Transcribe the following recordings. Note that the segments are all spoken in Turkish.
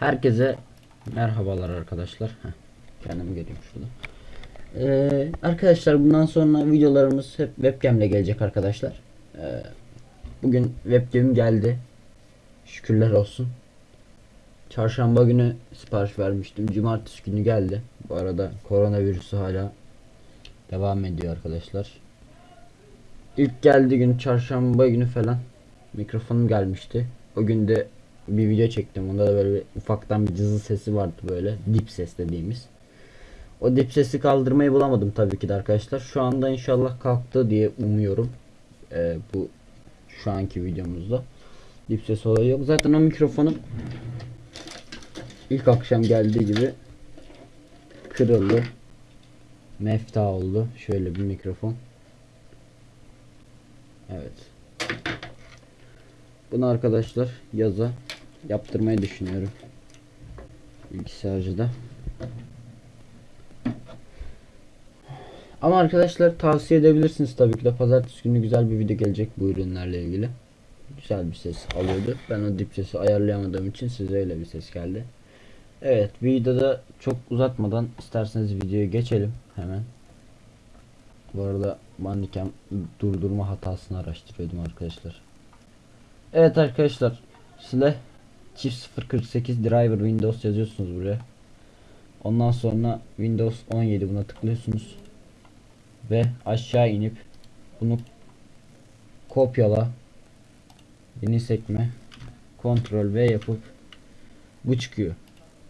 Herkese merhabalar arkadaşlar. Heh, kendimi göreyim şurada. Ee, arkadaşlar bundan sonra videolarımız hep webcam ile gelecek arkadaşlar. Ee, bugün webcam geldi. Şükürler olsun. Çarşamba günü sipariş vermiştim. Cumartesi günü geldi. Bu arada koronavirüsü hala devam ediyor arkadaşlar. İlk geldiği gün çarşamba günü falan mikrofonum gelmişti. O gün de bir video çektim. Onda da böyle bir ufaktan bir cızı sesi vardı böyle. Dip ses dediğimiz. O dip sesi kaldırmayı bulamadım tabii ki de arkadaşlar. Şu anda inşallah kalktı diye umuyorum. Ee, bu şu anki videomuzda. Dip ses olayı yok. Zaten o mikrofonum ilk akşam geldiği gibi kırıldı. Mefta oldu. Şöyle bir mikrofon. Evet. Bunu arkadaşlar yaza yaptırmayı düşünüyorum. Bilgisayarcıda. Ama arkadaşlar tavsiye edebilirsiniz tabii ki de pazartesi günü güzel bir video gelecek bu ürünlerle ilgili. Güzel bir ses alıyordu. Ben o dip sesi ayarlayamadığım için size öyle bir ses geldi. Evet videoda çok uzatmadan isterseniz videoya geçelim hemen. Bu arada Bandicam durdurma hatasını araştırıyordum arkadaşlar. Evet arkadaşlar size çift 048 driver Windows yazıyorsunuz buraya. Ondan sonra Windows 17 buna tıklıyorsunuz. Ve aşağı inip bunu kopyala yeni sekme Ctrl V yapıp bu çıkıyor.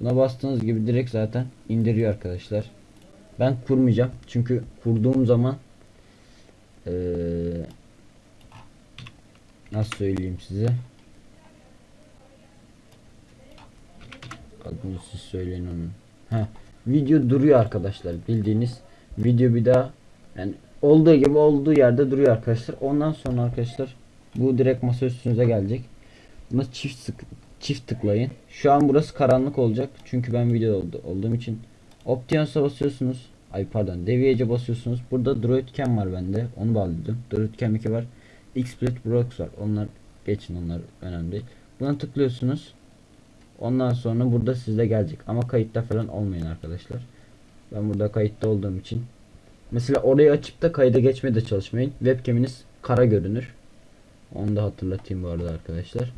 Buna bastığınız gibi direkt zaten indiriyor arkadaşlar. Ben kurmayacağım. Çünkü kurduğum zaman ee, nasıl söyleyeyim size adını siz söyleyin onun. Heh, video duruyor arkadaşlar. Bildiğiniz video bir daha yani olduğu gibi olduğu yerde duruyor arkadaşlar. Ondan sonra arkadaşlar bu direkt masa üstünüze gelecek. Buna çift sık çift tıklayın. Şu an burası karanlık olacak. Çünkü ben video oldu, olduğum için. Options'a basıyorsunuz. Ay pardon. Deviage'e basıyorsunuz. Burada Droidcam var bende. Onu bağladım. Droidcam 2 var. XSplit Brox var. Onlar geçin onlar önemli. Buna tıklıyorsunuz. Ondan sonra burada sizde gelecek. Ama kayıtta falan olmayın arkadaşlar. Ben burada kayıtta olduğum için. Mesela orayı açıp da kayda geçmeye de çalışmayın. Webcam'iniz kara görünür. Onu da hatırlatayım bu arada arkadaşlar.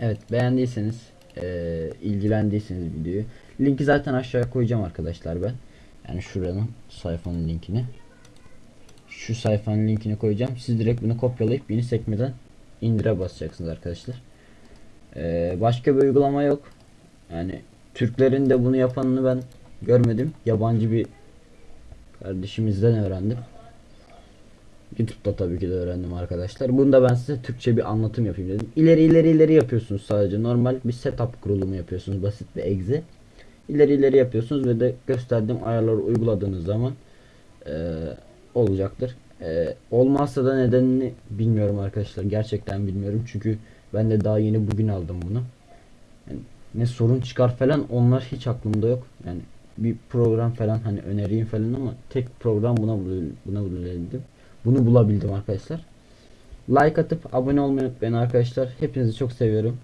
Evet beğendiyseniz eee, ilgilendiyseniz videoyu linki zaten aşağıya koyacağım arkadaşlar ben. Yani şuranın sayfanın linkini. Şu sayfanın linkini koyacağım. Siz direkt bunu kopyalayıp yeni sekmeden indire basacaksınız arkadaşlar. Eee, başka bir uygulama yok. Yani Türklerin de bunu yapanını ben görmedim. Yabancı bir kardeşimizden öğrendim. YouTube'da tabii ki de öğrendim arkadaşlar. Bunda ben size Türkçe bir anlatım yapayım dedim. İleri ileri ileri yapıyorsunuz sadece. Normal bir setup kurulumu yapıyorsunuz. Basit bir exe. İleri ileri yapıyorsunuz ve de gösterdiğim ayarları uyguladığınız zaman eee, olacaktır. Eee, olmazsa da nedenini bilmiyorum arkadaşlar. Gerçekten bilmiyorum. Çünkü ben de daha yeni bugün aldım bunu. Yani ne sorun çıkar falan onlar hiç aklımda yok. Yani bir program falan hani önereyim falan ama tek program buna buna bulabildim. Bunu bulabildim arkadaşlar. Like atıp abone olmayı unutmayın arkadaşlar. Hepinizi çok seviyorum.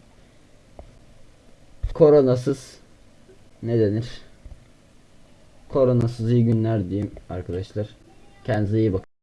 Koronasız ne denir? Koronasız iyi günler diyeyim arkadaşlar. Kendinize iyi bakın.